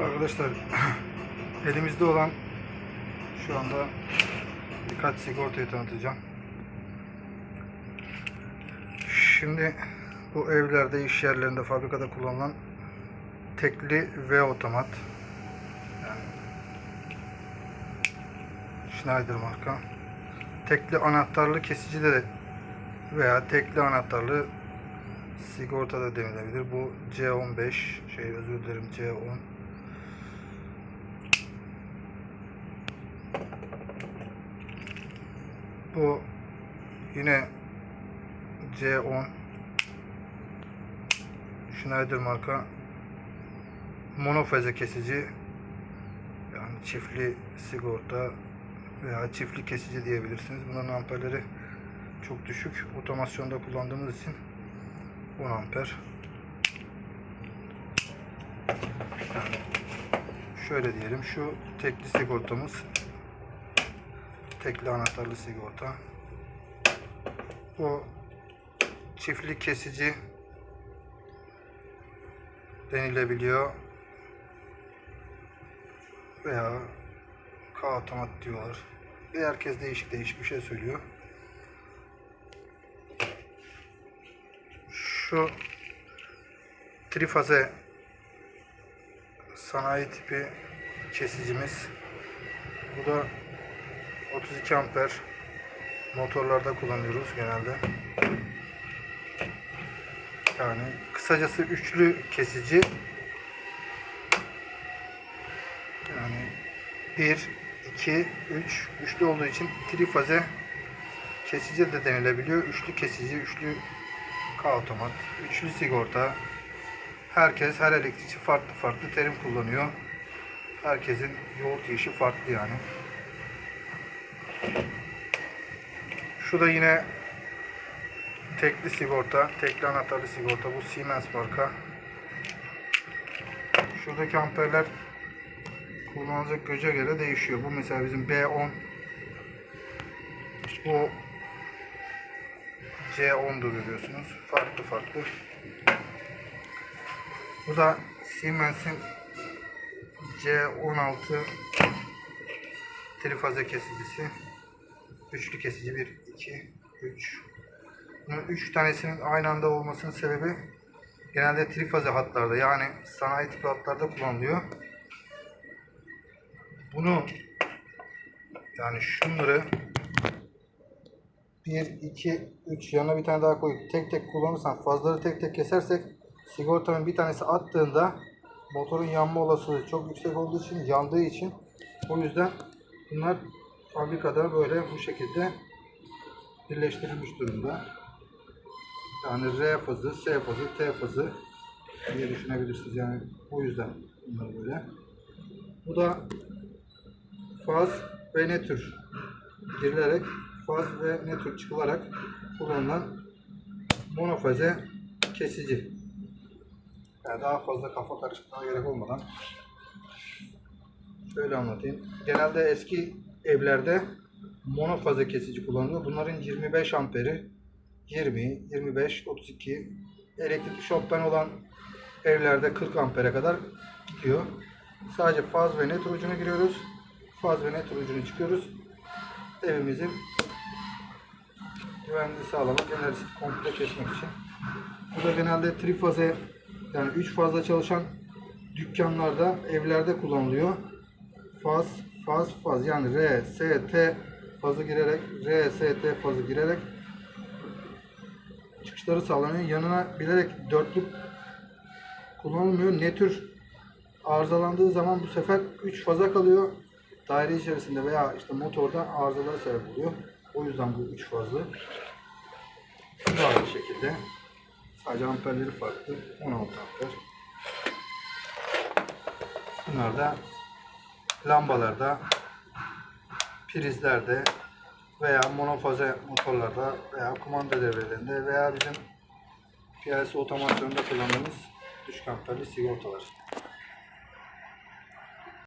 Arkadaşlar elimizde olan şu anda birkaç sigortayı tanıtacağım. Şimdi bu evlerde, iş yerlerinde, fabrikada kullanılan tekli V otomat. Yani Schneider marka. Tekli anahtarlı kesici de veya tekli anahtarlı sigorta da denilebilir. Bu C15 şey özür dilerim C10 Bu yine C10 Schneider marka monofaze kesici yani çiftli sigorta veya çiftli kesici diyebilirsiniz. Bunların amperleri çok düşük. Otomasyonda kullandığımız için 10 amper. Şöyle diyelim şu tekli sigortamız tekli anahtarlı sigorta. Bu çiftli kesici denilebiliyor veya K otomat diyorlar. Bir herkes değişik değişik bir şey söylüyor. Şu trifaze sanayi tipi kesicimiz. Bu da 32 amper motorlarda kullanıyoruz genelde. Yani kısacası üçlü kesici. Yani 1, 2, 3, üçlü olduğu için trifaze kesici de denilebiliyor. Üçlü kesici, üçlü K otomat, üçlü sigorta. Herkes, her elektrikçi farklı farklı terim kullanıyor. Herkesin yoğurt işi farklı yani. Şu da yine tekli sigorta, tekli anahtarlı sigorta. Bu Siemens marka. Şuradaki amperler kullanılacak göce göre değişiyor. Bu mesela bizim B10 bu C10'dur görüyorsunuz. Farklı farklı. Bu da Siemens'in C16 trifaze kesicisi. Üçlü kesici 1, 2, 3. Bunun 3 tanesinin aynı anda olmasının sebebi genelde trifaze hatlarda yani sanayi tipi hatlarda kullanılıyor. Bunu yani şunları 1, 2, 3 yanına bir tane daha koyup tek tek kullanırsan fazları tek tek kesersek sigortanın bir tanesi attığında motorun yanma olasılığı çok yüksek olduğu için yandığı için o yüzden bunlar fabrikada böyle bu şekilde birleştirilmiş durumda. Yani R fazı, S fazı, T fazı diye düşünebilirsiniz. Yani bu yüzden bunlar böyle. Bu da faz ve nötr girilerek faz ve nötr çıkılarak kullanılan monofaze kesici. Yani daha fazla kafa karıştırmaya gerek olmadan şöyle anlatayım. Genelde eski evlerde monofaze kesici kullanılıyor. Bunların 25 amperi 20, 25, 32 elektrik şoktan olan evlerde 40 ampere kadar gidiyor. Sadece faz ve net ucunu giriyoruz. Faz ve net ucunu çıkıyoruz. Evimizin güvenliği sağlamak, enerjisi komple kesmek için. Bu da genelde trifaze yani 3 fazla çalışan dükkanlarda, evlerde kullanılıyor. Faz, faz, faz yani R, S, T fazı girerek, R, S, T fazı girerek çıkışları sağlanıyor. Yanına bilerek dörtlük kullanılmıyor. Ne tür arızalandığı zaman bu sefer 3 faza kalıyor. Daire içerisinde veya işte motorda arızalara sebep oluyor. O yüzden bu 3 fazlı. Bu aynı şekilde. Sadece amperleri farklı. 16 amper. Bunlar da lambalarda, prizlerde veya monofaze motorlarda veya kumanda devrelerinde veya bizim PLC otomasyonunda kullandığımız düşük amperli sigortalar.